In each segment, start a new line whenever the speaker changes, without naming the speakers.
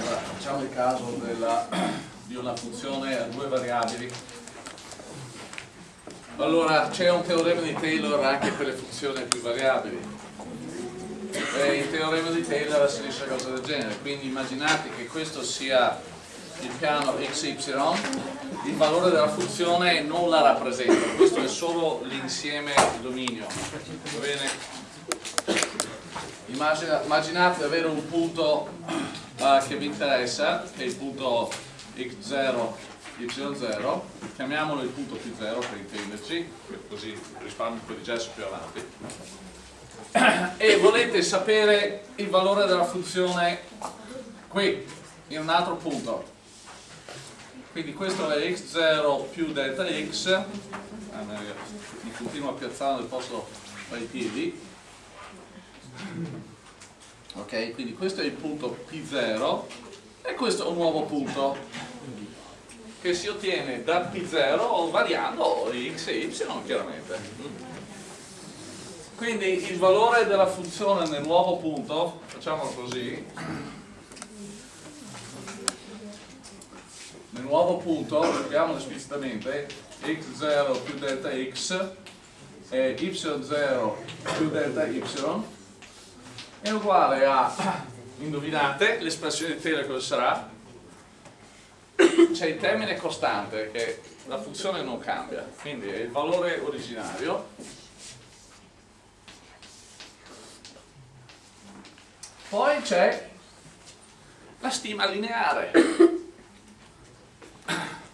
Allora, facciamo il caso della, di una funzione a due variabili. Allora, c'è un teorema di Taylor anche per le funzioni a più variabili. E il teorema di Taylor si dice una cosa del genere, quindi immaginate che questo sia il piano xy, il valore della funzione non la rappresenta, questo è solo l'insieme di dominio. Va bene? Immaginate di avere un punto uh, che vi interessa, che è il punto x0, y0, chiamiamolo il punto p0 per intenderci, così risparmio un po' di gesso più avanti, e volete sapere il valore della funzione qui, in un altro punto. Quindi questo è x0 più delta x, ah, mi continuo a piazzare nel posto tra i piedi, ok quindi questo è il punto P0 e questo è un nuovo punto che si ottiene da P0 variando x e y chiaramente. Quindi il valore della funzione nel nuovo punto facciamolo così nel nuovo punto scriviamolo esplicitamente x0 più delta x e y0 più delta y è uguale a, indovinate, l'espressione di Taylor cosa sarà? C'è il termine costante che la funzione non cambia, quindi è il valore originario poi c'è la stima lineare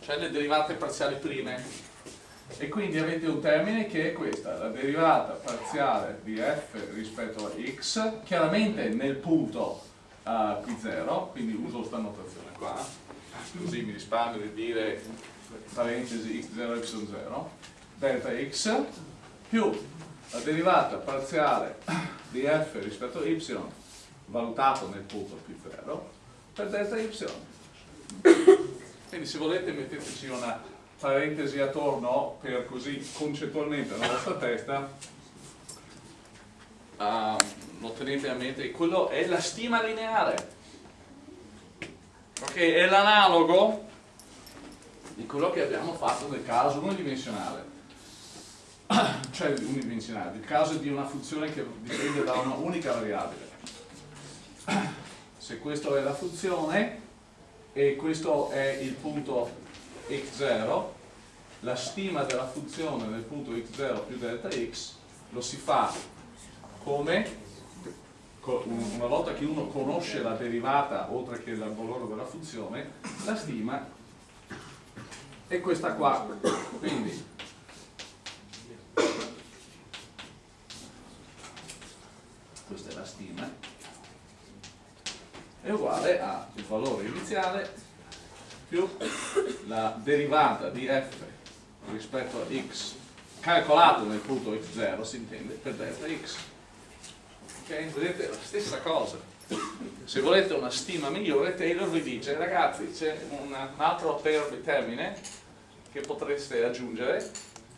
cioè le derivate parziali prime e quindi avete un termine che è questa, la derivata parziale di f rispetto a x, chiaramente nel punto uh, P0, quindi uso questa notazione qua, così mi risparmio di dire parentesi x0 y0, delta x più la derivata parziale di f rispetto a y valutato nel punto P0 per delta y. Quindi se volete metteteci una parentesi attorno per così concettualmente nella vostra testa. Uh, lo tenete a mente. Quello è la stima lineare. Ok è l'analogo di quello che abbiamo fatto nel caso unidimensionale. Cioè unidimensionale il caso di una funzione che dipende da una unica variabile. Se questa è la funzione e questo è il punto x0 la stima della funzione nel punto x0 più delta x lo si fa come? Una volta che uno conosce la derivata oltre che il valore della funzione la stima è questa qua. Quindi questa è la stima è uguale al valore iniziale più la derivata di f rispetto a x calcolato nel punto x0 si intende per delta x ok? vedete la stessa cosa se volete una stima migliore Taylor vi dice ragazzi c'è un altro termine che potreste aggiungere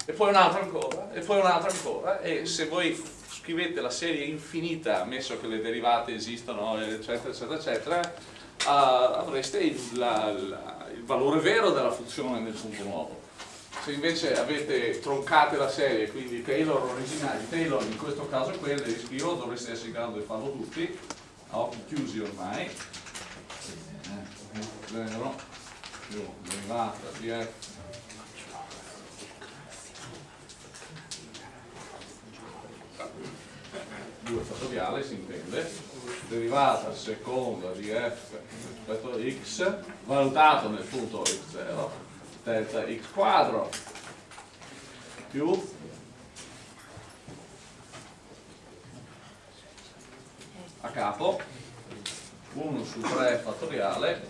e poi un altro ancora e poi un altro ancora e se voi scrivete la serie infinita ammesso che le derivate esistano eccetera eccetera eccetera uh, avreste il, la, la, il valore vero della funzione nel punto nuovo. Se invece avete troncate la serie, quindi Taylor originali, Taylor in questo caso è quello, li scrivo, dovreste essere in grado di farlo tutti, a occhi chiusi ormai. 0 più derivata di f due fattoriale si intende derivata seconda di f rispetto a x valutato nel punto x0 delta x quadro più a capo 1 su 3 fattoriale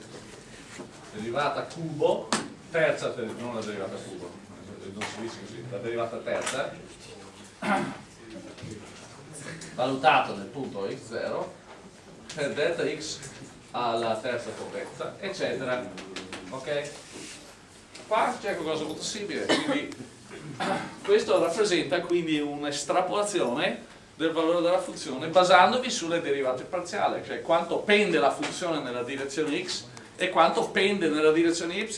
derivata cubo terza, non la derivata cubo non si dice così, la derivata terza valutato nel punto x0 per delta x alla terza potenza, eccetera. Ok? Qua c'è qualcosa molto simile, quindi questo rappresenta quindi un'estrapolazione del valore della funzione basandovi sulle derivate parziali, cioè quanto pende la funzione nella direzione x e quanto pende nella direzione y.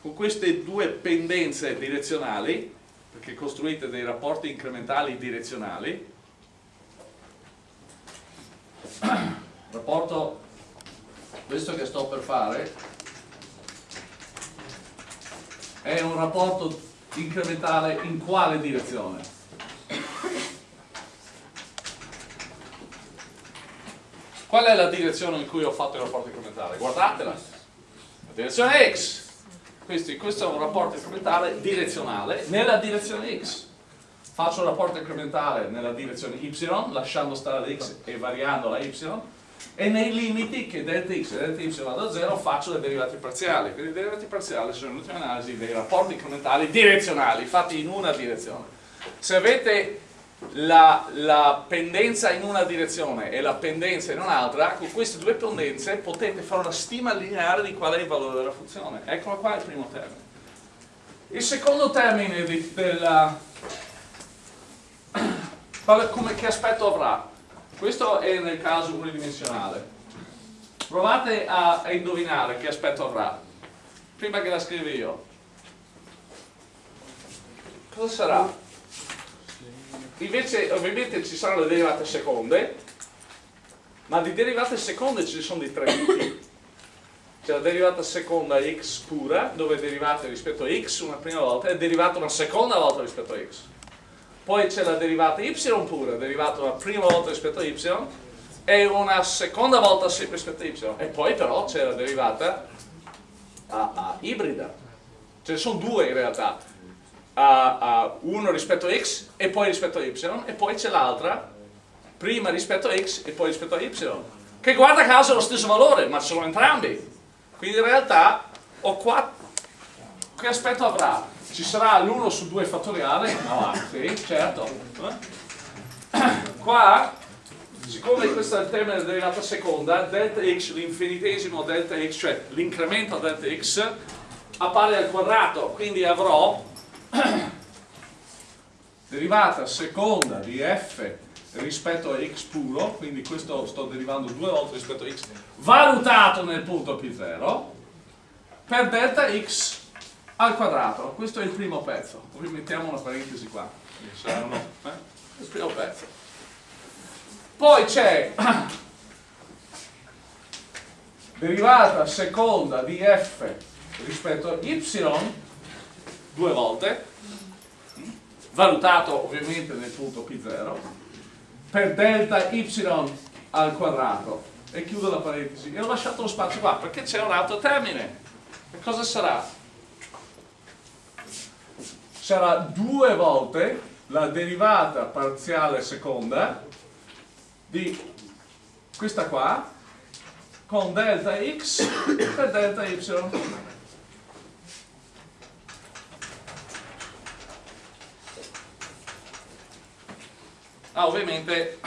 Con queste due pendenze direzionali, perché costruite dei rapporti incrementali direzionali, rapporto questo che sto per fare è un rapporto incrementale in quale direzione? Qual è la direzione in cui ho fatto il rapporto incrementale? Guardatela. La direzione x. Questo, questo è un rapporto incrementale direzionale nella direzione x. Faccio un rapporto incrementale nella direzione y, lasciando stare la x e variando la y, e nei limiti che delta x e delta y vado a 0 faccio le derivate parziali. Quindi le derivate parziali sono in ultima analisi dei rapporti incrementali direzionali, fatti in una direzione. Se avete la, la, pendenza in una direzione e la pendenza in un'altra, con queste due pendenze potete fare una stima lineare di qual è il valore della funzione. Eccolo qua il primo termine. Il secondo termine di, della, come, che aspetto avrà? Questo è nel caso unidimensionale. Provate a, a indovinare che aspetto avrà. Prima che la scrivi io. Cosa sarà? Invece ovviamente ci saranno le derivate seconde, ma di derivate seconde ci sono di tre tipi. C'è la derivata seconda x pura, dove è derivata rispetto a x una prima volta e è derivata una seconda volta rispetto a x. Poi c'è la derivata y pura, derivata una prima volta rispetto a y e una seconda volta sempre rispetto a y. E poi però c'è la derivata a, a ibrida. Ce ne sono due in realtà a, uno rispetto a x e poi rispetto a y e poi c'è l'altra prima rispetto a x e poi rispetto a y che guarda caso è lo stesso valore ma sono entrambi quindi in realtà ho qua che aspetto avrà? ci sarà l'1 su 2 fattoriale? sì, certo qua siccome questo è il termine della derivata seconda delta x, l'infinitesimo delta x cioè l'incremento delta x appare al quadrato quindi avrò derivata seconda di f rispetto a x puro, quindi questo sto derivando due volte rispetto a x, valutato nel punto P0, per delta x al quadrato. Questo è il primo pezzo. Poi mettiamo una parentesi qua. Uno, eh? Il primo pezzo. Poi c'è derivata seconda di f rispetto a y due volte, valutato ovviamente nel punto P0, per delta y al quadrato. E chiudo la parentesi. E ho lasciato lo spazio qua perché c'è un altro termine. E cosa sarà? Sarà due volte la derivata parziale seconda di questa qua con delta x per delta y. Ah, ovviamente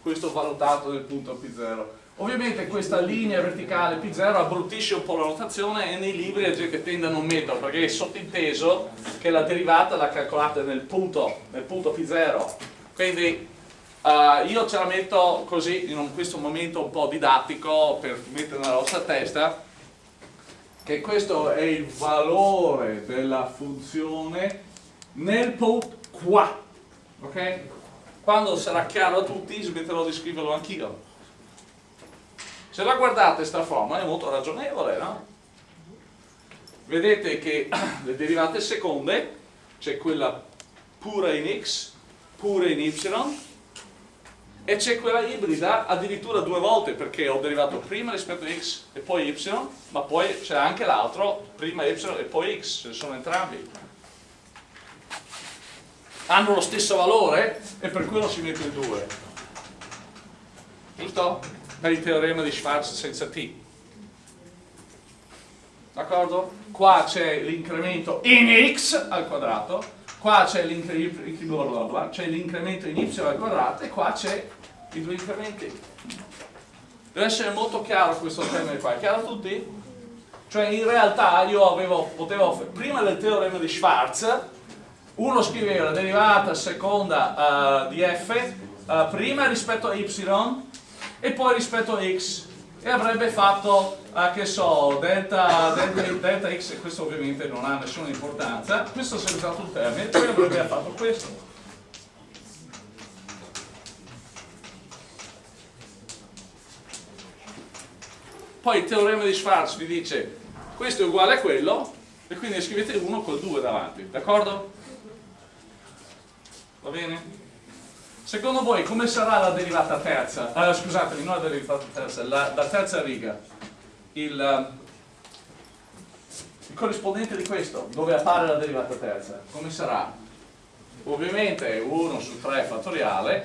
questo valutato nel punto P0. Ovviamente questa linea verticale P0 abbruttisce un po' la notazione e nei libri la gente tende a non metterlo perché è sottinteso che la derivata la calcolate nel punto, nel punto P0. Quindi uh, io ce la metto così in questo momento un po' didattico per mettere nella vostra testa che questo è il valore della funzione nel punto qua. Ok? quando sarà chiaro a tutti smetterò di scriverlo anch'io se la guardate sta forma è molto ragionevole no? vedete che le derivate seconde c'è quella pura in x pura in y e c'è quella ibrida addirittura due volte perché ho derivato prima rispetto a x e poi y ma poi c'è anche l'altro prima y e poi x, ce sono entrambi hanno lo stesso valore e per quello si mette il 2 giusto? Per il teorema di Schwarz senza t d'accordo? qua c'è l'incremento in x al quadrato qua c'è l'incremento in y al quadrato e qua c'è i due incrementi deve essere molto chiaro questo termine qua, è chiaro a tutti? cioè in realtà io avevo, potevo, prima del teorema di Schwarz uno scriveva la derivata seconda uh, di f uh, prima rispetto a y e poi rispetto a x e avrebbe fatto, uh, che so, delta, delta, delta x, questo ovviamente non ha nessuna importanza, questo sarebbe stato il termine, poi avrebbe fatto questo. Poi il teorema di Schwarz vi dice questo è uguale a quello e quindi scrivete 1 col 2 davanti, d'accordo? Va bene? Secondo voi come sarà la derivata terza? Uh, scusatemi, non la derivata terza, la, la terza riga. Il, uh, il, corrispondente di questo, dove appare la derivata terza, come sarà? Ovviamente 1 su 3 fattoriale,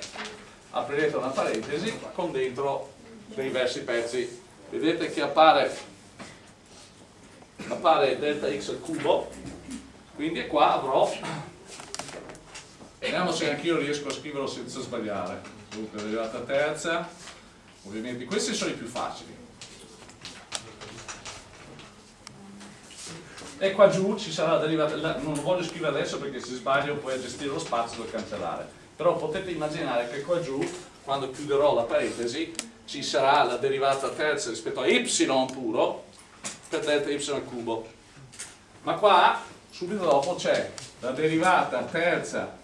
aprirete una parentesi con dentro dei diversi pezzi. Vedete che appare, appare delta x al cubo, quindi qua avrò Vediamo se anch'io riesco a scriverlo senza sbagliare. Dunque, derivata terza. Ovviamente questi sono i più facili. E qua giù ci sarà la derivata, non lo voglio scrivere adesso perché se sbaglio poi a gestire lo spazio devo cancellare. Però potete immaginare che qua giù, quando chiuderò la parentesi, ci sarà la derivata terza rispetto a y puro per delta y al cubo. Ma qua, subito dopo, c'è la derivata terza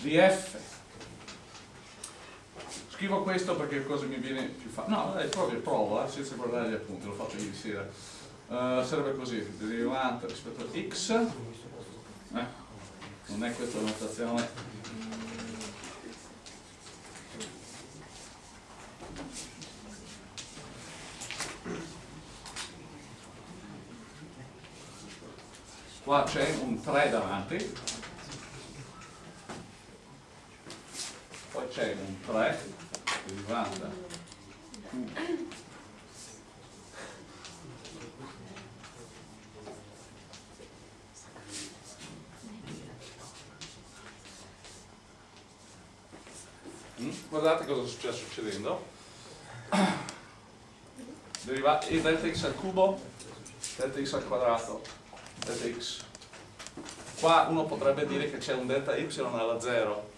di f. Scrivo questo perché cosa mi viene più facile no, dai, proprio provo, eh, senza guardare gli appunti l'ho fatto ieri sera. Uh, sarebbe così, derivante rispetto a x. Eh, non è questa la notazione. Qua c'è un 3 davanti c'è un 3 derivata Q mm? guardate cosa sta succedendo. Deriva e delta x al cubo delta x al quadrato delta x. Qua uno potrebbe dire che c'è un delta y alla 0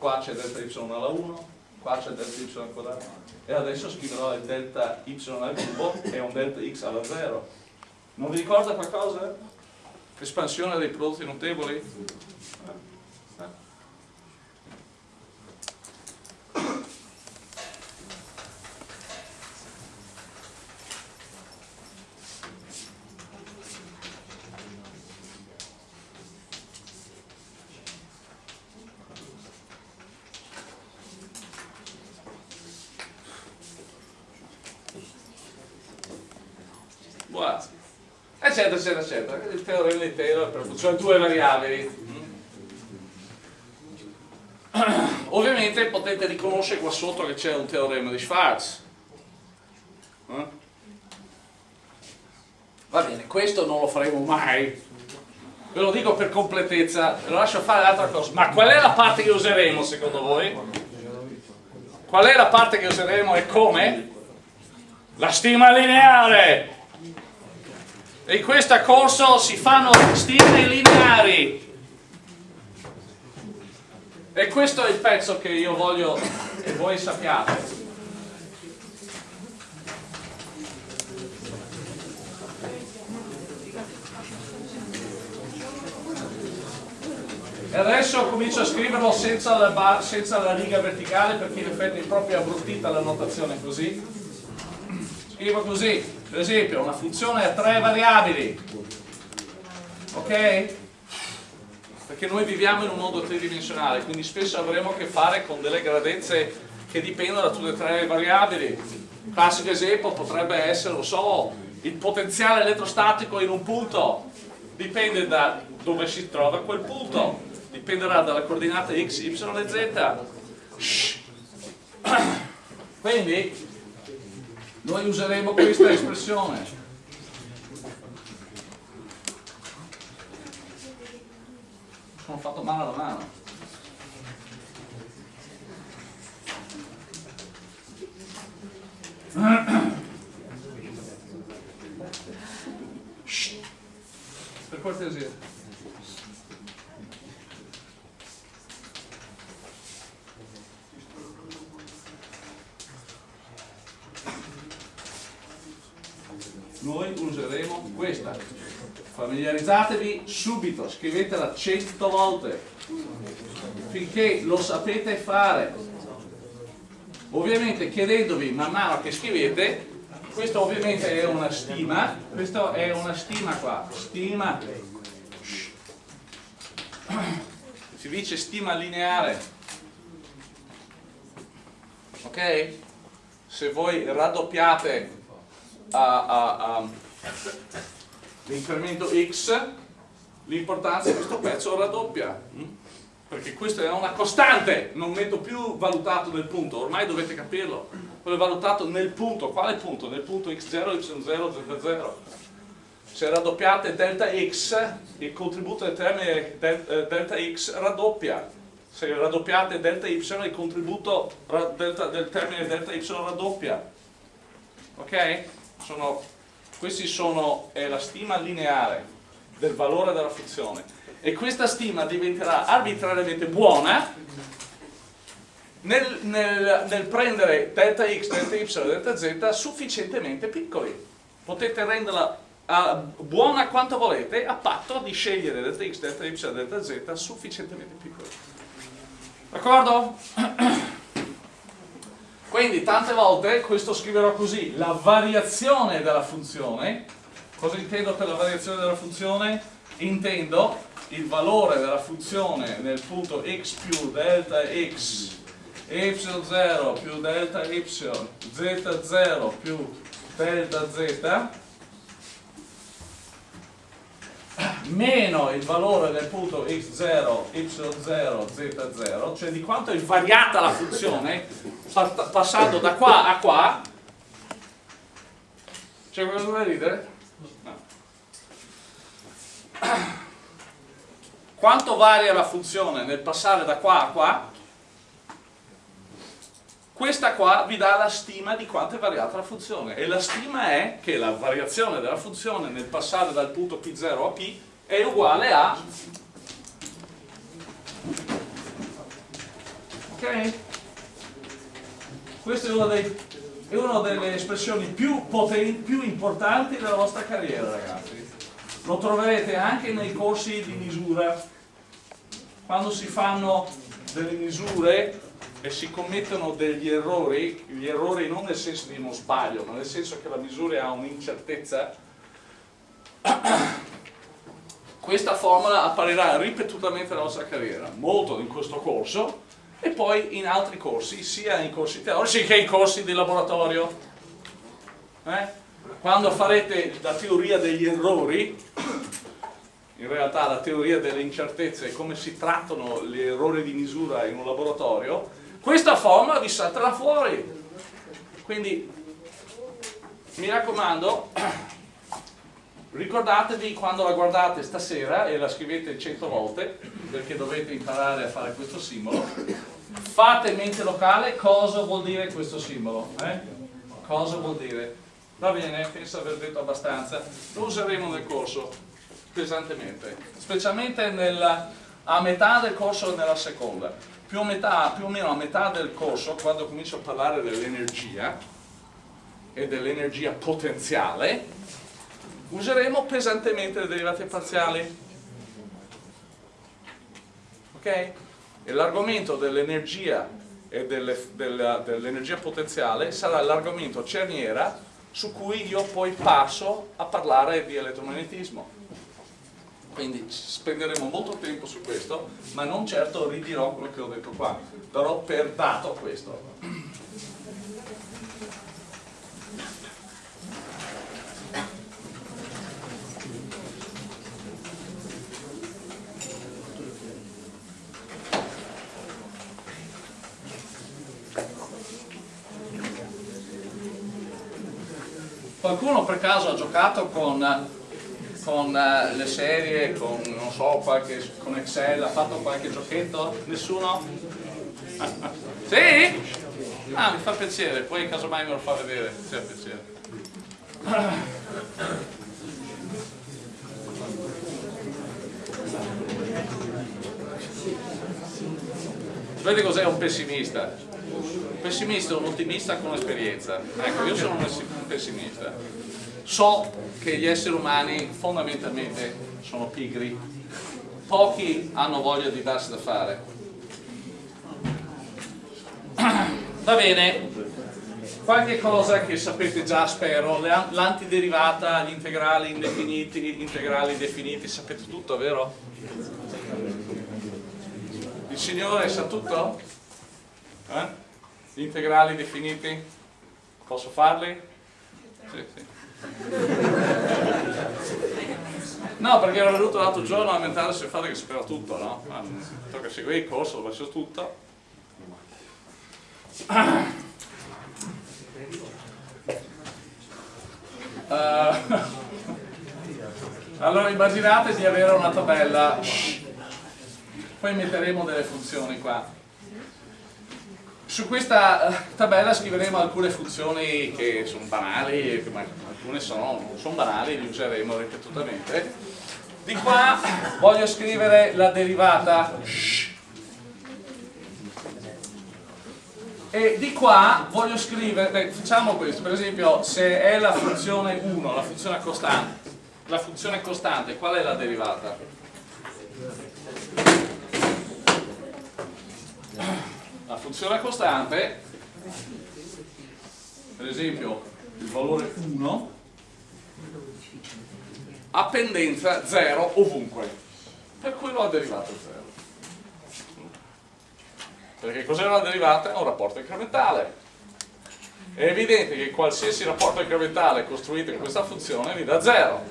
qua c'è delta y alla 1, qua c'è delta y al quadrato e adesso scriverò il delta y al cubo e un delta x alla 0 non vi ricorda qualcosa? espansione dei prodotti notevoli? Eccetera, eccetera. Il teorema di Taylor per funzione due variabili. Ovviamente potete riconoscere qua sotto che c'è un teorema di Schwarz. Eh? Va bene, questo non lo faremo mai. Ve lo dico per completezza, lo lascio fare l'altra cosa. Ma qual è la parte che useremo secondo voi? Qual è la parte che useremo e come? La stima lineare! E in questo corso si fanno stime lineari. E questo è il pezzo che io voglio che voi sappiate. E adesso comincio a scriverlo senza la, senza la riga verticale perché in effetti è proprio abbruttita la notazione così. Scrivo così per esempio una funzione a tre variabili ok? perché noi viviamo in un mondo tridimensionale quindi spesso avremo a che fare con delle grandezze che dipendono da tutte e tre le variabili. Classico esempio potrebbe essere, lo so, il potenziale elettrostatico in un punto dipende da dove si trova quel punto dipenderà dalla coordinata x, y e z. Quindi noi useremo questa espressione. Sono fatto male alla mano. Per cortesia noi useremo questa. Familiarizzatevi subito, scrivetela 100 volte finché lo sapete fare. Ovviamente chiedendovi man mano che scrivete, questa ovviamente è una stima, questa è una stima qua, stima, si dice stima lineare, ok? Se voi raddoppiate l'incremento x, l'importanza di questo pezzo raddoppia perché questa è una costante, non metto più valutato nel punto, ormai dovete capirlo, quello è valutato nel punto, quale punto? Nel punto x0, y0, z0. Se raddoppiate delta x, il contributo del termine eh, delta x raddoppia. Se raddoppiate delta y, il contributo del termine delta y raddoppia. Ok? Sono, questi sono, è la stima lineare del valore della funzione e questa stima diventerà arbitrariamente buona nel, nel, nel prendere delta x, delta y delta z sufficientemente piccoli. Potete renderla uh, buona quanto volete a patto di scegliere delta x, delta y delta z sufficientemente piccoli. D'accordo? Quindi tante volte questo scriverò così, la variazione della funzione, cosa intendo per la variazione della funzione? Intendo il valore della funzione nel punto x più delta x y0 più delta y z0 più delta z meno il valore del punto x0, y0, z0 cioè di quanto è variata la funzione passando da qua a qua c'è qualcosa da ridere? no quanto varia la funzione nel passare da qua a qua? Questa qua vi dà la stima di quanto è variata la funzione. E la stima è che la variazione della funzione nel passare dal punto P0 a P è uguale a ok? questa è una, dei, è una delle espressioni più potenti, più importanti della vostra carriera ragazzi. Lo troverete anche nei corsi di misura. Quando si fanno delle misure e si commettono degli errori gli errori non nel senso di uno sbaglio ma nel senso che la misura ha un'incertezza questa formula apparirà ripetutamente nella nostra carriera molto in questo corso e poi in altri corsi sia in corsi teorici che in corsi di laboratorio eh? quando farete la teoria degli errori, in realtà la teoria delle incertezze e come si trattano gli errori di misura in un laboratorio, questa formula vi salterà fuori. Quindi mi raccomando, ricordatevi quando la guardate stasera e la scrivete 100 volte, perché dovete imparare a fare questo simbolo, fate mente locale cosa vuol dire questo simbolo. Eh? Cosa vuol dire? Va bene, penso aver detto abbastanza. Lo useremo nel corso, pesantemente, specialmente nella, a metà del corso nella seconda. Più, metà, più o meno a metà del corso, quando comincio a parlare dell'energia e dell'energia potenziale, useremo pesantemente le derivate parziali. Ok? E l'argomento dell'energia e dell'energia dell potenziale sarà l'argomento cerniera su cui io poi passo a parlare di elettromagnetismo. Quindi spenderemo molto tempo su questo, ma non certo ridirò quello che ho detto qua, darò per dato questo. Qualcuno per caso ha giocato con, con uh, le serie, con, so, qualche, con Excel, ha fatto qualche giochetto? Nessuno? sì? Ah, mi fa piacere, poi casomai me lo fa vedere, ha piacere. Vedete cos'è un pessimista? Un pessimista è un ottimista con esperienza. Ecco, io sono un pessimista. So che gli esseri umani fondamentalmente sono pigri, pochi hanno voglia di darsi da fare. Va bene, qualche cosa che sapete già spero, l'antiderivata, gli integrali indefiniti, gli integrali definiti, sapete tutto, vero? Il Signore sa tutto? Eh? Gli integrali definiti? Posso farli? Sì, sì. No, perché ero venuto l'altro giorno a lamentarsi sul fatto che sapeva tutto, no? Ma tocca seguire il corso, lo faccio tutto. Uh, allora immaginate di avere una tabella, poi metteremo delle funzioni qua su questa eh, tabella scriveremo alcune funzioni che sono banali, ma alcune sono, sono banali, le useremo ripetutamente. Di qua voglio scrivere la derivata e di qua voglio scrivere, facciamo questo, per esempio se è la funzione 1, la funzione costante, la funzione costante, qual è la derivata? La funzione costante, per esempio il valore 1, ha pendenza 0 ovunque, per cui la derivata è 0. Perché cos'è la derivata? È un rapporto incrementale. È evidente che qualsiasi rapporto incrementale costruito in questa funzione vi dà 0.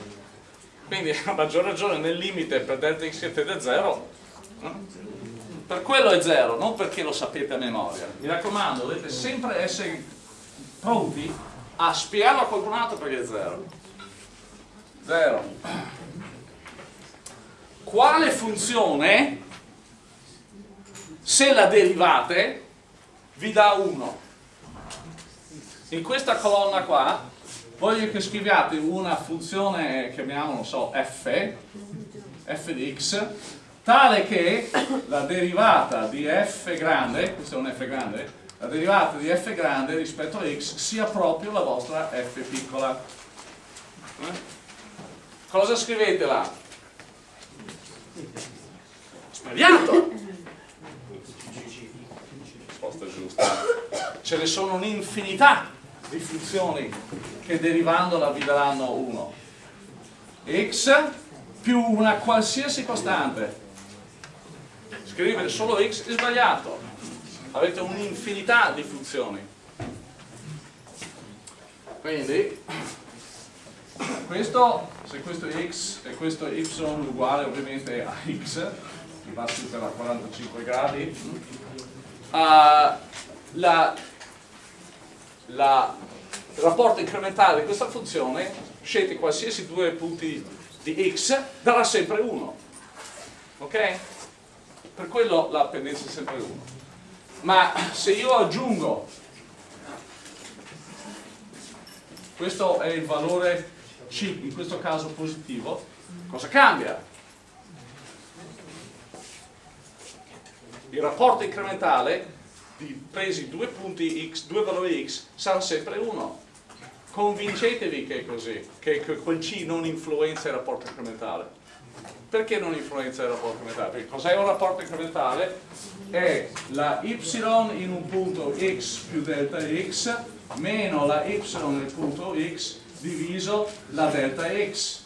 Quindi a maggior ragione nel limite per delta x che tende a 0 per quello è zero, non perché lo sapete a memoria. Mi raccomando, dovete sempre essere pronti a spiegarlo a qualcun altro perché è zero. Zero. Quale funzione, se la derivate, vi dà 1? In questa colonna qua voglio che scriviate una funzione, chiamiamo, non so, f, f di x, tale che la derivata di f grande, questo è un f grande, la derivata di f grande rispetto a x sia proprio la vostra f piccola. Eh? Cosa scrivete là? Speriato! Risposta giusta. Ce ne sono un'infinità di funzioni che derivandola vi daranno 1. x più una qualsiasi costante scrivere solo x è sbagliato. Avete un'infinità di funzioni. Quindi questo, se questo x e questo y uguale ovviamente a x che va su per la 45 gradi uh, la, la, il rapporto incrementale di questa funzione scegliete qualsiasi due punti di x darà sempre 1 ok? Per quello la pendenza è sempre 1 ma se io aggiungo questo è il valore C, in questo caso positivo cosa cambia? il rapporto incrementale di presi due punti x, due valori x sarà sempre 1 convincetevi che è così che quel C non influenza il rapporto incrementale perché non influenza il rapporto incrementale? Cos'è un rapporto incrementale? È la y in un punto x più delta x meno la y nel punto x diviso la delta x.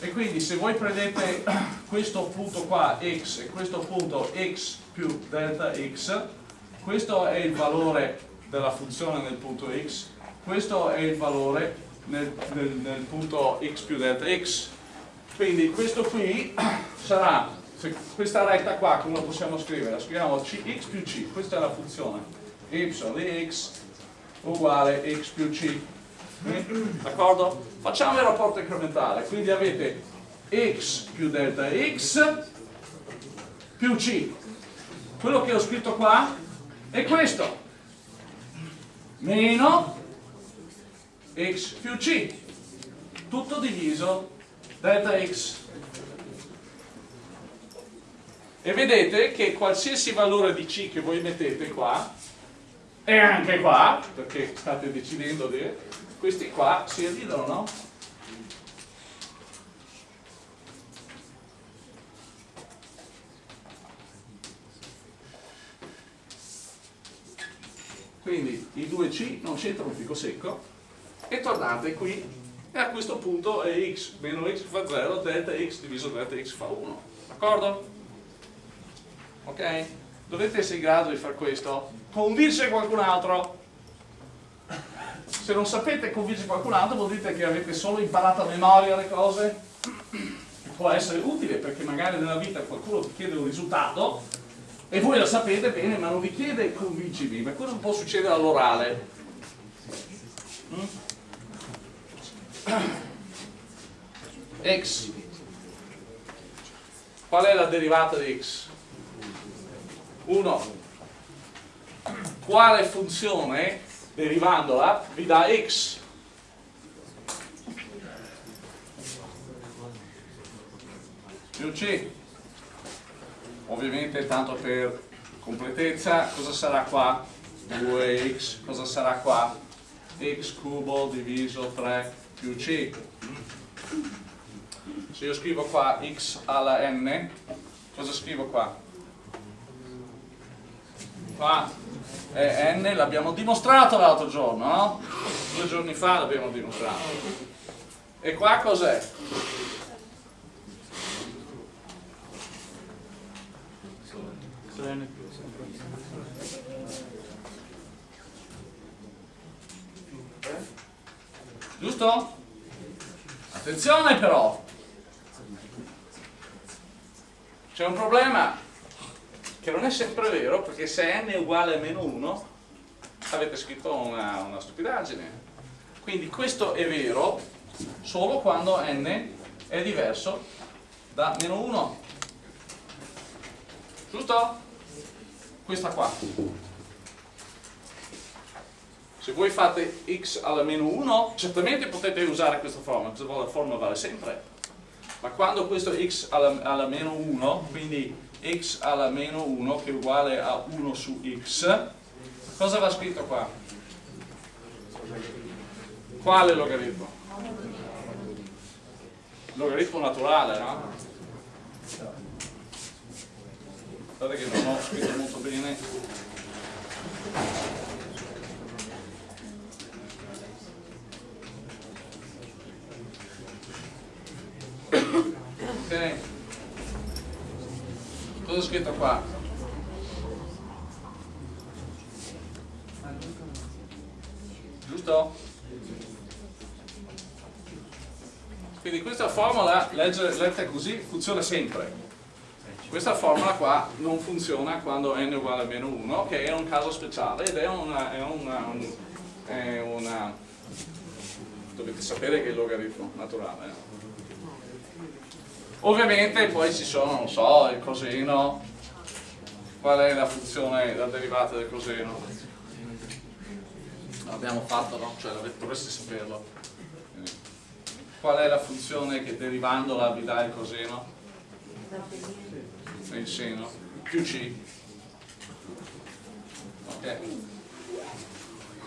E quindi se voi prendete questo punto qua x e questo punto x più delta x, questo è il valore della funzione nel punto x, questo è il valore nel, nel, nel punto x più delta x quindi questo qui sarà, questa retta qua come la possiamo scrivere? La scriviamo x più c, questa è la funzione y di x uguale x più c. D'accordo? Facciamo il rapporto incrementale, quindi avete x più delta x più c. Quello che ho scritto qua è questo, meno x più c, tutto diviso delta x e vedete che qualsiasi valore di c che voi mettete qua E anche qua, perché state decidendo di... Questi qua si dividono, no? Quindi i 2C non c'entrano un fico secco e tornate qui e a questo punto è x meno x fa 0, delta x diviso delta x fa 1. D'accordo? Ok? Dovete essere in grado di fare questo. Convincere qualcun altro. Se non sapete convincere qualcun altro vuol dire che avete solo imparato a memoria le cose. Può essere utile perché magari nella vita qualcuno vi chiede un risultato e voi lo sapete bene ma non vi chiede convincimi. Ma cosa può succedere all'orale? Mm? X qual è la derivata di x? 1 quale funzione derivandola vi dà x? più c ovviamente tanto per completezza cosa sarà qua? 2x cosa sarà qua? x cubo diviso 3 più c se io scrivo qua x alla n cosa scrivo qua? qua è n l'abbiamo dimostrato l'altro giorno no? due giorni fa l'abbiamo dimostrato e qua cos'è? Giusto? attenzione però c'è un problema che non è sempre vero perché se n è uguale a meno 1 avete scritto una, una stupidaggine quindi questo è vero solo quando n è diverso da meno 1 giusto? questa qua se voi fate x alla meno 1 certamente potete usare questa forma questa forma vale sempre ma quando questo x alla, alla meno 1 quindi x alla meno 1 che è uguale a 1 su x cosa va scritto qua? quale logaritmo? logaritmo naturale no? guardate che non ho scritto molto bene ok cosa ho scritto qua? giusto? quindi questa formula letta così funziona sempre questa formula qua non funziona quando n è uguale a meno 1 che è un caso speciale ed è una, è una, è una dovete sapere che è il logaritmo naturale eh. Ovviamente poi ci sono, non so, il coseno, qual è la funzione, la derivata del coseno? L'abbiamo fatto, no? Cioè dovreste saperlo. Qual è la funzione che derivandola vi dà il coseno? Il seno, più c. Ok.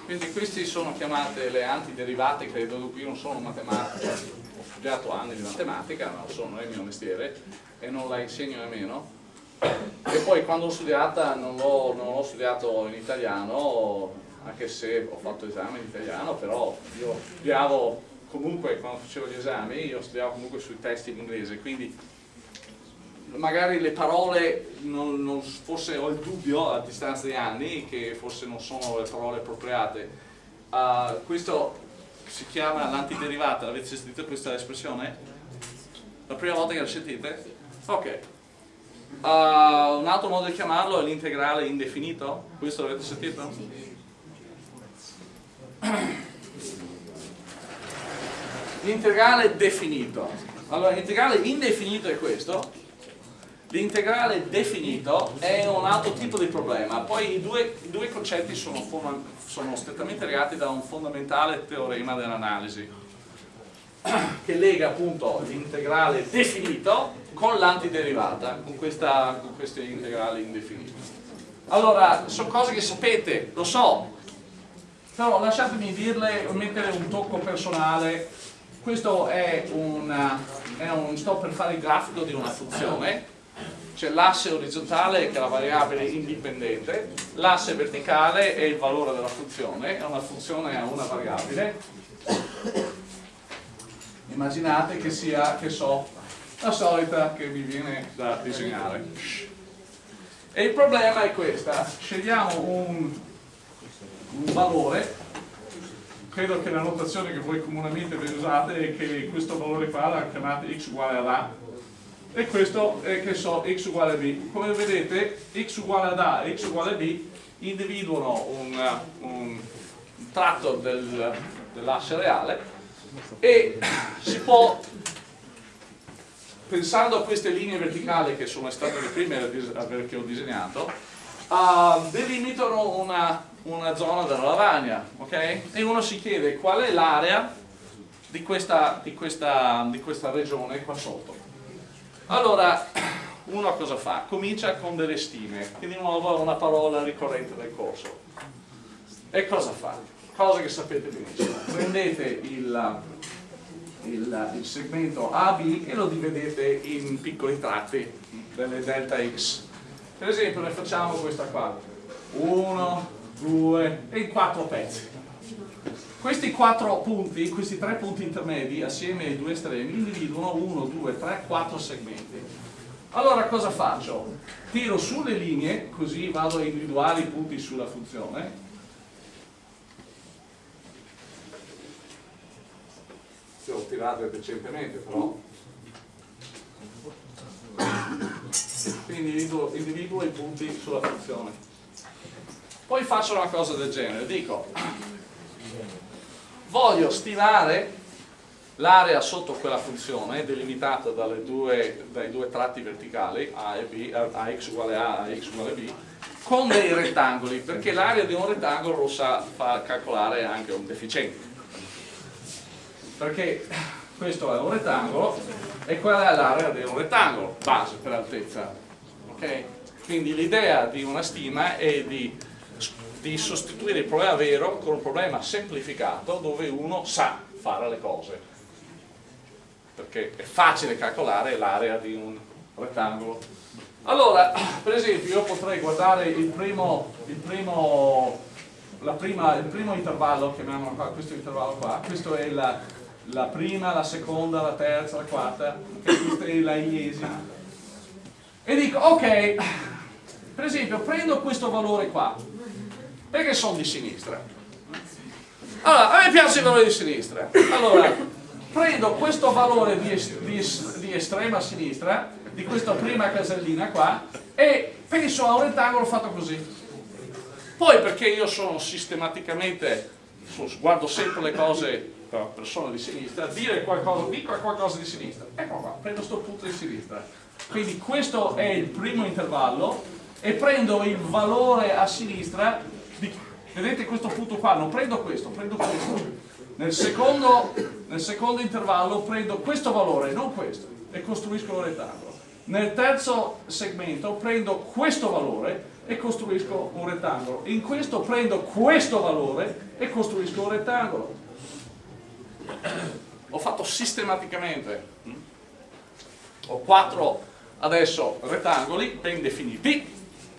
Quindi queste sono chiamate le antiderivate, credo, qui non sono matematiche studiato anni di matematica, non sono il mio mestiere e non la insegno nemmeno. E poi quando l'ho studiata non l'ho studiato in italiano anche se ho fatto esami in italiano però io studiavo comunque quando facevo gli esami io studiavo comunque sui testi in inglese quindi magari le parole non, non forse ho il dubbio a distanza di anni che forse non sono le parole appropriate. Uh, questo si chiama l'antiderivata, avete sentito questa espressione? La prima volta che la sentite? Ok. Uh, un altro modo di chiamarlo è l'integrale indefinito, questo l'avete sentito? L'integrale definito. Allora, l'integrale indefinito è questo, L'integrale definito è un altro tipo di problema, poi i due, i due concetti sono, sono, strettamente legati da un fondamentale teorema dell'analisi che lega appunto l'integrale definito con l'antiderivata, con, con questo integrale indefinito. Allora, sono cose che sapete, lo so, però lasciatemi dirle, mettere un tocco personale. Questo è, una, è un, sto per fare il grafico di una funzione, c'è l'asse orizzontale che è la variabile indipendente, l'asse verticale è il valore della funzione, è una funzione a una variabile. Immaginate che sia, che so, la solita che vi viene da disegnare. E il problema è questo, scegliamo un, un valore, credo che la notazione che voi comunemente usate è che questo valore qua la chiamate x uguale ad a e questo è che so x uguale a b. Come vedete x uguale ad a e x uguale b individuano un, un tratto del, dell'asse reale e si può pensando a queste linee verticali che sono state le prime che ho disegnato, uh, delimitano una, una, zona della lavagna, ok? E uno si chiede qual è l'area di di, di questa regione qua sotto. Allora, uno cosa fa? Comincia con delle stime, che di nuovo è una parola ricorrente del corso. E cosa fa? Cosa che sapete benissimo. Prendete il il, il segmento AB e lo dividete in piccoli tratti delle delta x. Per esempio ne facciamo questa qua. 1, 2 e in quattro pezzi. Questi quattro punti, questi tre punti intermedi assieme ai due estremi individuano 1, 2, 3, 4 segmenti. Allora cosa faccio? Tiro sulle linee, così vado a individuare i punti sulla funzione se ho tirato decentemente però quindi individuo, individuo i punti sulla funzione poi faccio una cosa del genere dico voglio stimare l'area sotto quella funzione delimitata due, dai due tratti verticali a e b, a x uguale a, a x uguale b con dei rettangoli perché l'area di un rettangolo lo sa fa calcolare anche un deficiente perché questo è un rettangolo e quella è l'area di un rettangolo, base per altezza. Okay? Quindi l'idea di una stima è di, di sostituire il problema vero con un problema semplificato dove uno sa fare le cose. Perché è facile calcolare l'area di un rettangolo. Allora, per esempio, io potrei guardare il primo, il primo, prima, il primo intervallo, chiamiamolo qua, questo intervallo qua, questo è il la prima, la seconda, la terza, la quarta, okay, questa è la iesima. E dico, ok, per esempio prendo questo valore qua, perché sono di sinistra. Allora, a me piace il valore di sinistra. Allora, prendo questo valore di, di, di estrema sinistra, di questa prima casellina qua, e penso a un rettangolo fatto così. Poi perché io sono sistematicamente, guardo sempre le cose persona di sinistra, dire qualcosa, dico qualcosa di sinistra, ecco qua, prendo questo punto di sinistra. Quindi questo è il primo intervallo e prendo il valore a sinistra, vedete questo punto qua, non prendo questo, prendo questo. Nel secondo, nel secondo intervallo prendo questo valore, non questo, e costruisco un rettangolo. Nel terzo segmento prendo questo valore e costruisco un rettangolo. In questo prendo questo valore e costruisco un rettangolo ho fatto sistematicamente ho quattro adesso rettangoli ben definiti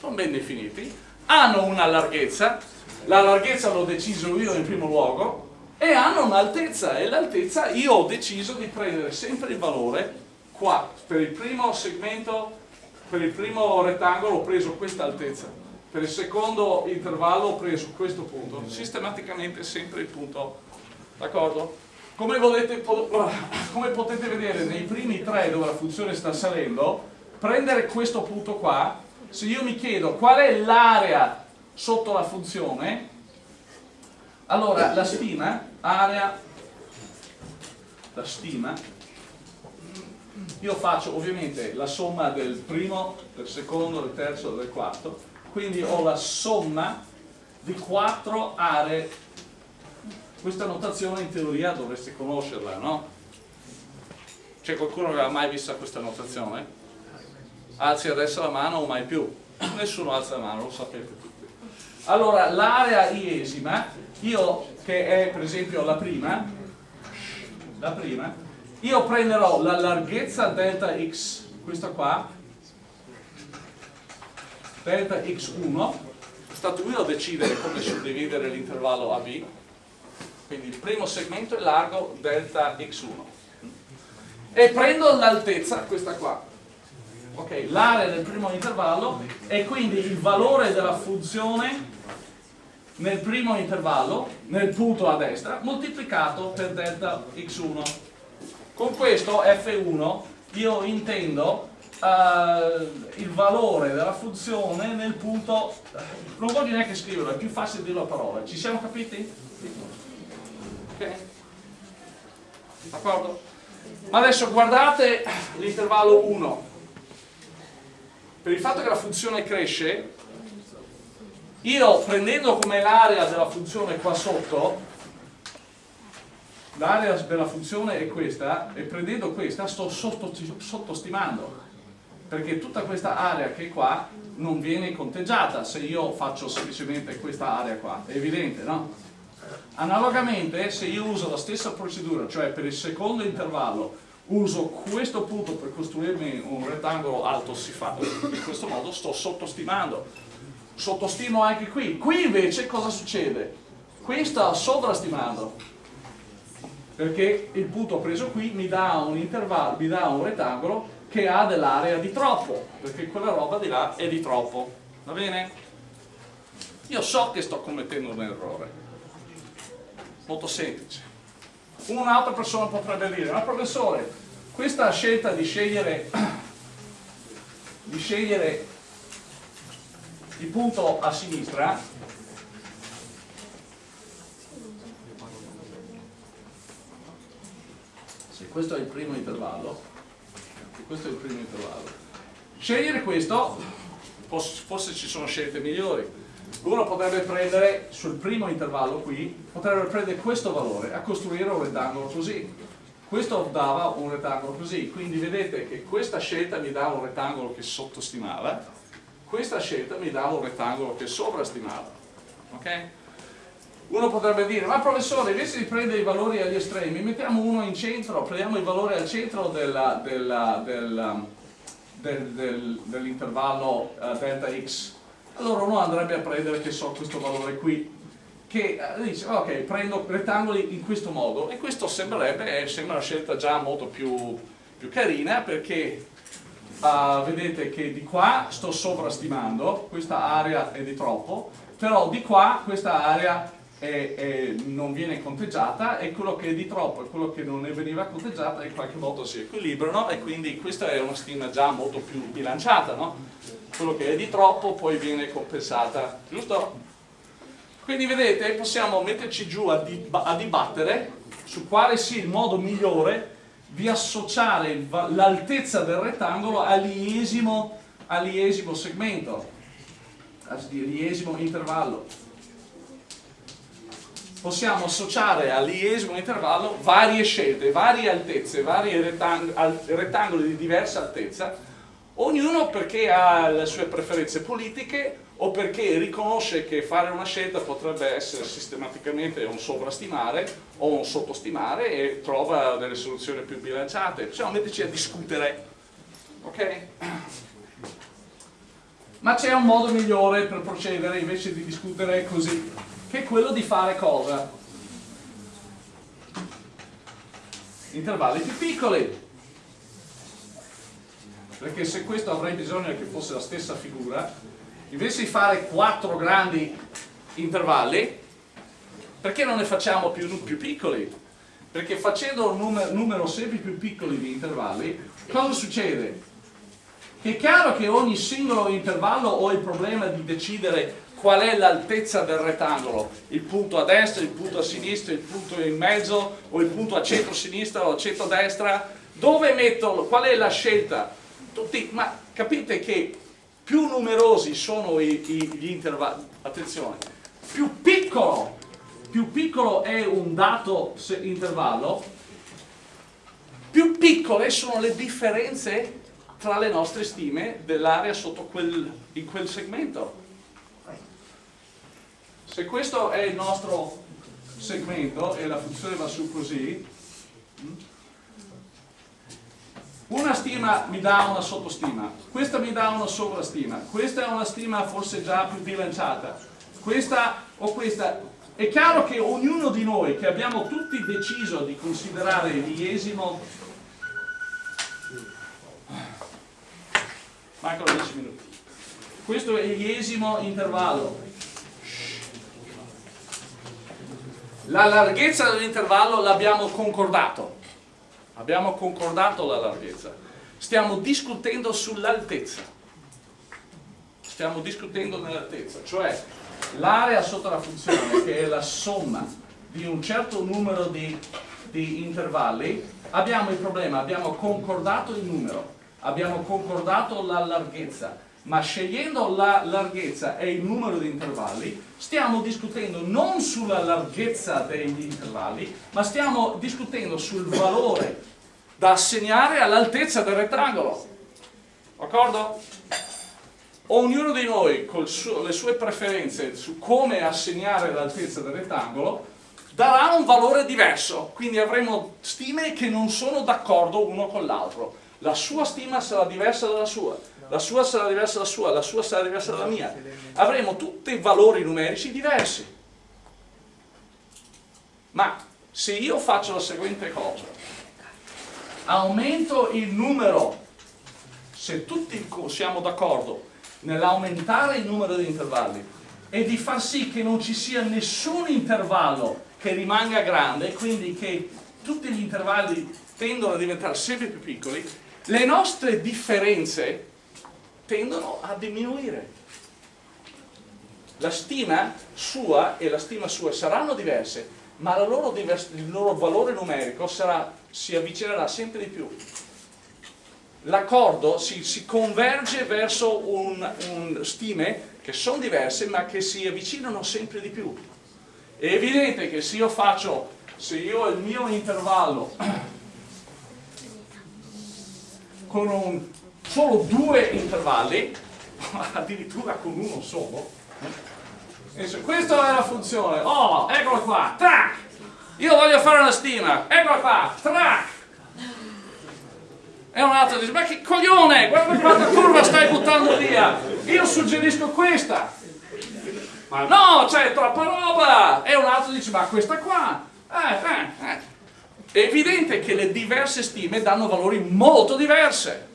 sono ben definiti hanno una larghezza la larghezza l'ho deciso io in primo luogo e hanno un'altezza e l'altezza io ho deciso di prendere sempre il valore qua per il primo segmento per il primo rettangolo ho preso questa altezza per il secondo intervallo ho preso questo punto sistematicamente sempre il punto d'accordo? Come, come potete vedere nei primi tre dove la funzione sta salendo, prendere questo punto qua, se io mi chiedo qual è l'area sotto la funzione, allora la stima, area, la stima, io faccio ovviamente la somma del primo, del secondo, del terzo del quarto, quindi ho la somma di quattro aree questa notazione in teoria dovreste conoscerla, no? C'è qualcuno che ha mai vista questa notazione? Alzi adesso la mano o mai più? Nessuno alza la mano, lo sapete. Allora, l'area iesima, io che è per esempio la prima, la prima, io prenderò la larghezza delta x, questa qua, delta x1, stato io a decidere come suddividere l'intervallo AB, quindi il primo segmento è largo delta x1 e prendo l'altezza, questa qua ok, l'area del primo intervallo e quindi il valore della funzione nel primo intervallo, nel punto a destra, moltiplicato per delta x1 con questo f1 io intendo uh, il valore della funzione nel punto non voglio neanche scriverlo, è più facile dirlo a parole ci siamo capiti? ok? d'accordo? Ma adesso guardate l'intervallo 1. Per il fatto che la funzione cresce, io prendendo come l'area della funzione qua sotto, l'area della funzione è questa, e prendendo questa sto sottostimando, perché tutta questa area che è qua non viene conteggiata se io faccio semplicemente questa area qua, è evidente, no? Analogamente, se io uso la stessa procedura, cioè per il secondo intervallo, uso questo punto per costruirmi un rettangolo alto siffato, in questo modo sto sottostimando. Sottostimo anche qui. Qui invece cosa succede? Qui sta sovrastimando, perché il punto preso qui mi dà un intervallo, mi dà un rettangolo che ha dell'area di troppo, perché quella roba di là è di troppo. Va bene? Io so che sto commettendo un errore molto semplice. Un'altra persona potrebbe dire, ma professore, questa scelta di scegliere, di scegliere il punto a sinistra se questo è il primo intervallo questo è il primo intervallo. scegliere questo forse ci sono scelte migliori uno potrebbe prendere sul primo intervallo qui, potrebbe prendere questo valore a costruire un rettangolo così. Questo dava un rettangolo così, quindi vedete che questa scelta mi dava un rettangolo che sottostimava, questa scelta mi dava un rettangolo che sovrastimava. Ok? Uno potrebbe dire, ma professore, invece di prendere i valori agli estremi, mettiamo uno in centro, prendiamo il valore al centro dell'intervallo del, del, dell uh, delta x allora uno andrebbe a prendere, che so, questo valore qui, che eh, dice, ok, prendo rettangoli in questo modo, e questo sembrerebbe, eh, sembra una scelta già molto più, più carina, perché uh, vedete che di qua sto sovrastimando, questa area è di troppo, però di qua questa area è, è, non viene conteggiata e quello che è di troppo e quello che non veniva conteggiata in qualche modo si equilibrano e quindi questa è una stima già molto più bilanciata, no? quello che è di troppo poi viene compensata, giusto? Quindi vedete, possiamo metterci giù a, a dibattere su quale sia il modo migliore di associare l'altezza del rettangolo all'iesimo all segmento, all'iesimo intervallo. Possiamo associare all'iesimo intervallo varie scelte, varie altezze, vari rettangoli di diversa altezza Ognuno perché ha le sue preferenze politiche o perché riconosce che fare una scelta potrebbe essere sistematicamente un sovrastimare o un sottostimare e trova delle soluzioni più bilanciate. Possiamo metterci a discutere, ok? Ma c'è un modo migliore per procedere invece di discutere così, che è quello di fare cosa? Intervalli più piccoli perché se questo avrei bisogno che fosse la stessa figura invece di fare quattro grandi intervalli perché non ne facciamo più, più piccoli? perché facendo un numero, numero sempre più piccoli di intervalli cosa succede? che è chiaro che ogni singolo intervallo ho il problema di decidere qual è l'altezza del rettangolo, il punto a destra, il punto a sinistra, il punto in mezzo o il punto a centro-sinistra o a centro-destra, dove metto, qual è la scelta? tutti, ma capite che più numerosi sono i, i, gli intervalli, attenzione, più piccolo, più piccolo è un dato intervallo, più piccole sono le differenze tra le nostre stime dell'area sotto quel, in quel segmento. Se questo è il nostro segmento e la funzione va su così, una stima mi dà una sottostima, questa mi dà una sovrastima, questa è una stima forse già più bilanciata, questa o questa. È chiaro che ognuno di noi che abbiamo tutti deciso di considerare l'iesimo mancano 10 minuti questo è l'iesimo intervallo la larghezza dell'intervallo l'abbiamo concordato. Abbiamo concordato la larghezza, stiamo discutendo sull'altezza, stiamo discutendo nell'altezza, cioè l'area sotto la funzione che è la somma di un certo numero di, di intervalli, abbiamo il problema, abbiamo concordato il numero, abbiamo concordato la larghezza, ma scegliendo la larghezza e il numero di intervalli, stiamo discutendo non sulla larghezza degli intervalli, ma stiamo discutendo sul valore da assegnare all'altezza del rettangolo. D'accordo? Ognuno di noi, con le sue preferenze su come assegnare l'altezza del rettangolo, darà un valore diverso, quindi avremo stime che non sono d'accordo uno con l'altro. La sua stima sarà diversa dalla sua, la sua sarà diversa dalla sua, la sua sarà diversa dalla mia. Avremo tutti valori numerici diversi. Ma se io faccio la seguente cosa, aumento il numero, se tutti siamo d'accordo nell'aumentare il numero di intervalli e di far sì che non ci sia nessun intervallo che rimanga grande, quindi che tutti gli intervalli tendono a diventare sempre più piccoli, le nostre differenze tendono a diminuire. La stima sua e la stima sua saranno diverse, ma loro il loro valore numerico sarà, si avvicinerà sempre di più. L'accordo si, si, converge verso un, un stime che sono diverse ma che si avvicinano sempre di più. È evidente che se io faccio, se io il mio intervallo con un solo due intervalli, addirittura con uno solo. Questa è la funzione. Oh, eccola qua, track! Io voglio fare una stima, eccola qua, track! E un altro dice, ma che coglione, guarda quanta curva stai buttando via! Io suggerisco questa! Ma no, c'è troppa roba! E un altro dice, ma questa qua! Eh, eh, eh. È evidente che le diverse stime danno valori molto diverse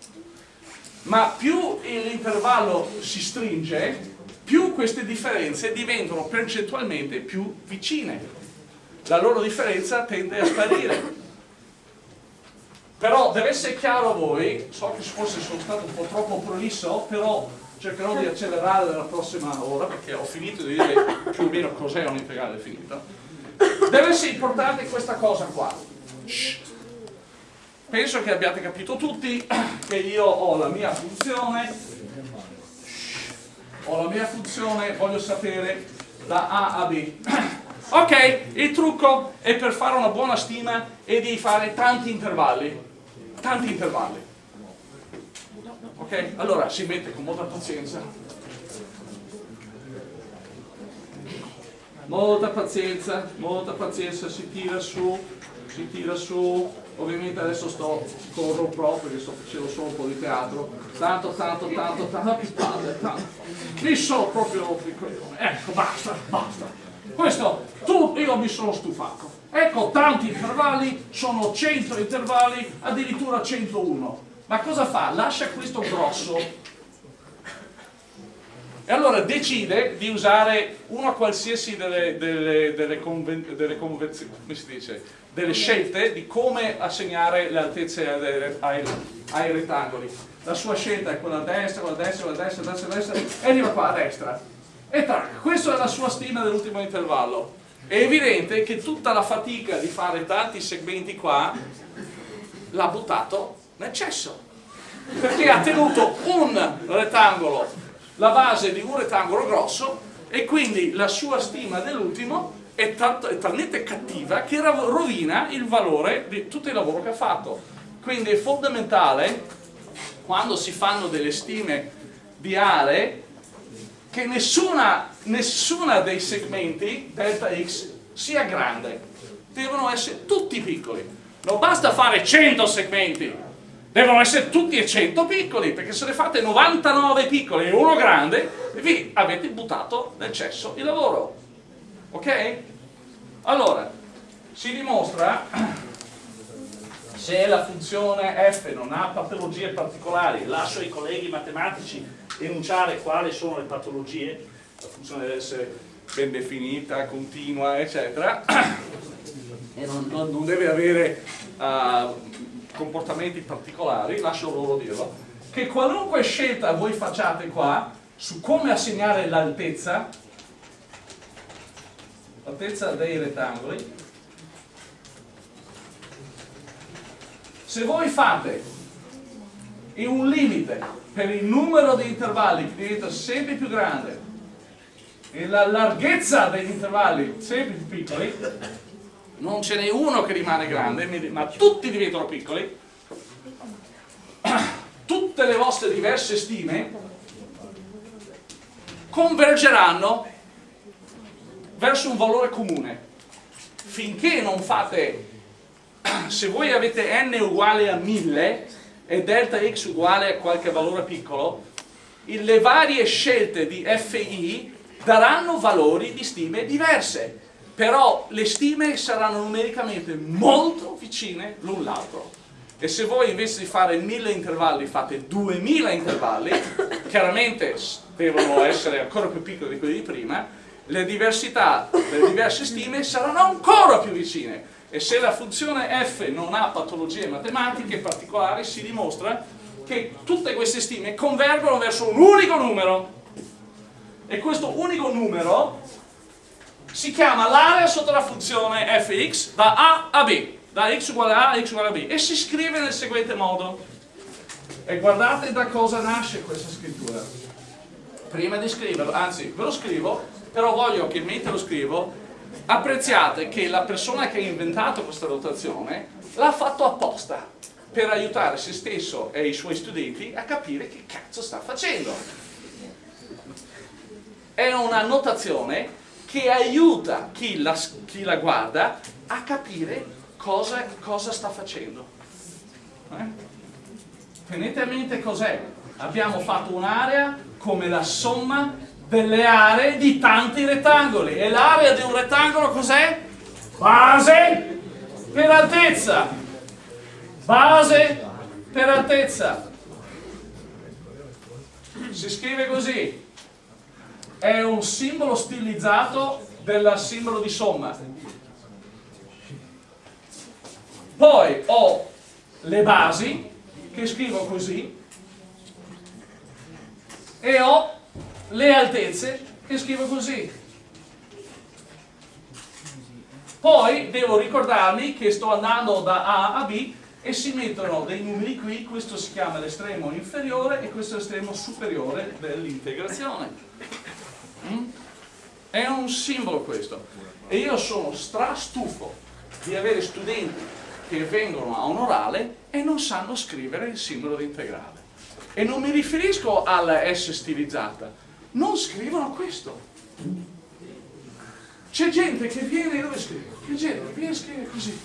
ma più l'intervallo si stringe, più queste differenze diventano percentualmente più vicine. La loro differenza tende a sparire. Però deve essere chiaro a voi, so che forse sono stato un po' troppo prolisso, però cercherò di accelerare nella prossima ora perché ho finito di dire più o meno cos'è un integrale finito. Deve essere importante questa cosa qua. Shh penso che abbiate capito tutti che io ho la mia funzione. Ho la mia funzione voglio sapere da A a B. Ok, il trucco è per fare una buona stima e di fare tanti intervalli. Tanti intervalli. Ok, allora si mette con molta pazienza. Molta pazienza molta pazienza si tira su si tira su ovviamente adesso sto corro proprio perché sto facendo solo un po' di teatro. Tanto tanto tanto tanto che palle tanto. Mi sono proprio ecco basta basta. Questo tu io mi sono stufato. Ecco tanti intervalli sono 100 intervalli addirittura 101 ma cosa fa? lascia questo grosso e allora decide di usare una qualsiasi delle, delle, delle, conven, delle delle scelte di come assegnare le altezze ai, ai, rettangoli. La sua scelta è quella a destra, quella a destra, quella a destra, a destra, a destra, e arriva qua a destra. E tac, questa è la sua stima dell'ultimo intervallo. È evidente che tutta la fatica di fare tanti segmenti qua l'ha buttato nel cesso. Perché ha tenuto un rettangolo, la base di un rettangolo grosso, e quindi la sua stima dell'ultimo è, è talmente cattiva che rovina il valore di tutto il lavoro che ha fatto. Quindi è fondamentale quando si fanno delle stime di aree che nessuna, nessuna dei segmenti delta x sia grande. Devono essere tutti piccoli. Non basta fare 100 segmenti devono essere tutti e 100 piccoli perché se ne fate 99 piccoli e uno grande vi avete buttato nel cesso il lavoro. Ok? allora si dimostra se la funzione f non ha patologie particolari. Lascio ai colleghi matematici enunciare quali sono le patologie. La funzione deve essere ben definita, continua eccetera. Non, non deve avere uh, comportamenti particolari, lascio loro dirlo, che qualunque scelta voi facciate qua su come assegnare l'altezza, l'altezza dei rettangoli, se voi fate in un limite per il numero di intervalli che diventa sempre più grande e la larghezza degli intervalli sempre più piccoli, non ce n'è uno che rimane grande, ma tutti diventano piccoli, tutte le vostre diverse stime convergeranno verso un valore comune. Finché non fate, se voi avete n uguale a 1000 e delta x uguale a qualche valore piccolo, le varie scelte di fi daranno valori di stime diverse però le stime saranno numericamente molto vicine l'un l'altro. E se voi invece di fare 1000 intervalli fate 2000 intervalli chiaramente devono essere ancora più piccoli di quelli di prima le diversità delle diverse stime saranno ancora più vicine. E se la funzione f non ha patologie matematiche particolari si dimostra che tutte queste stime convergono verso un unico numero. E questo unico numero si chiama l'area sotto la funzione fx da a a b, da x uguale a a x uguale a b, e si scrive nel seguente modo. E guardate da cosa nasce questa scrittura. Prima di scriverlo, anzi ve lo scrivo, però voglio che mentre lo scrivo apprezziate che la persona che ha inventato questa notazione l'ha fatto apposta per aiutare se stesso e i suoi studenti a capire che cazzo sta facendo. È una notazione che aiuta chi la, chi la guarda a capire cosa, cosa sta facendo. Eh? Tenete a mente cos'è. Abbiamo fatto un'area come la somma delle aree di tanti rettangoli. E l'area di un rettangolo cos'è? Base per altezza. Base per altezza. Si scrive così è un simbolo stilizzato del simbolo di somma. Poi ho le basi, che scrivo così, e ho le altezze, che scrivo così. Poi devo ricordarmi che sto andando da A a B e si mettono dei numeri qui, questo si chiama l'estremo inferiore e questo è l'estremo superiore dell'integrazione. Mm? È un simbolo questo. E io sono strastufo di avere studenti che vengono a un orale e non sanno scrivere il simbolo di integrale. E non mi riferisco alla S stilizzata, non scrivono questo. C'è gente che viene, dove scrive? C'è gente viene a scrivere così.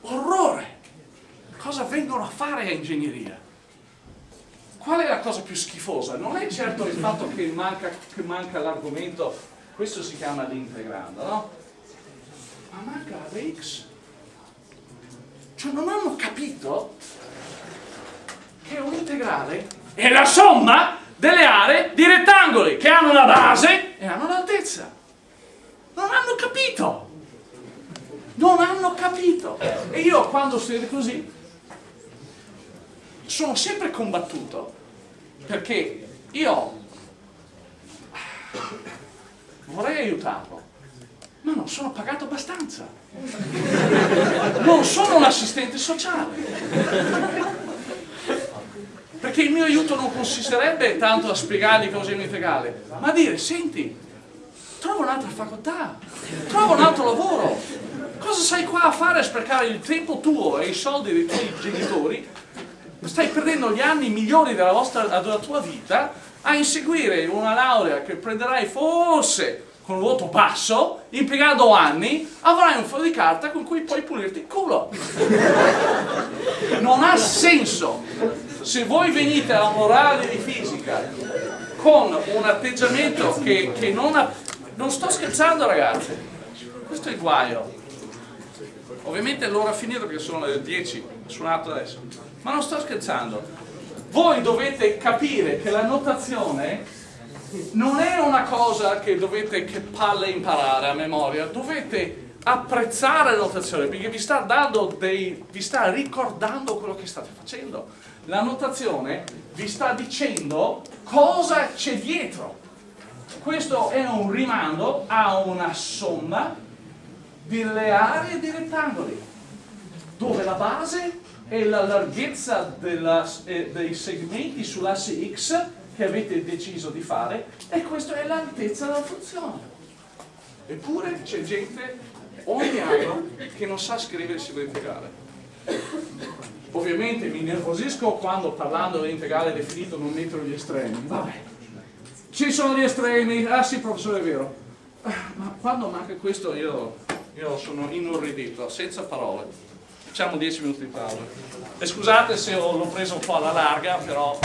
Orrore! Cosa vengono a fare a ingegneria? Qual è la cosa più schifosa? Non è certo il fatto che manca, manca l'argomento, questo si chiama l'integrando, no? Ma manca la x. Cioè non hanno capito che un integrale è la somma delle aree di rettangoli che hanno la base e hanno l'altezza. Non hanno capito. Non hanno capito. E io quando studio così sono sempre combattuto perché io vorrei aiutarlo ma non sono pagato abbastanza non sono un assistente sociale perché il mio aiuto non consisterebbe tanto a spiegargli cosa è un integrale ma a dire senti trova un'altra facoltà trova un altro lavoro Cosa sei qua a fare a sprecare il tempo tuo e i soldi dei tuoi genitori? Stai perdendo gli anni migliori della, vostra, della tua vita a inseguire una laurea che prenderai forse con un voto basso, impiegando anni, avrai un foglio di carta con cui puoi pulirti il culo. Non ha senso. Se voi venite alla morale di fisica con un atteggiamento che, che non ha... Non sto scherzando ragazzi, questo è il guaio. Ovviamente l'ora finita perché sono le 10, ho suonato adesso, ma non sto scherzando. Voi dovete capire che la notazione non è una cosa che dovete che palle imparare a memoria, dovete apprezzare la notazione perché vi sta, dei, vi sta ricordando quello che state facendo. La notazione vi sta dicendo cosa c'è dietro. Questo è un rimando a una somma delle aree di rettangoli, dove la base è la larghezza della, eh, dei segmenti sull'asse x che avete deciso di fare e questa è l'altezza della funzione. Eppure c'è gente ogni anno che non sa scrivere e significare. Ovviamente mi nervosisco quando parlando di integrale definito non metto gli estremi. Vabbè, ci sono gli estremi, ah sì professore è vero. Ma quando manca questo io, io sono inorridito, senza parole. Facciamo 10 minuti di pausa. E scusate se l'ho preso un po' alla larga, però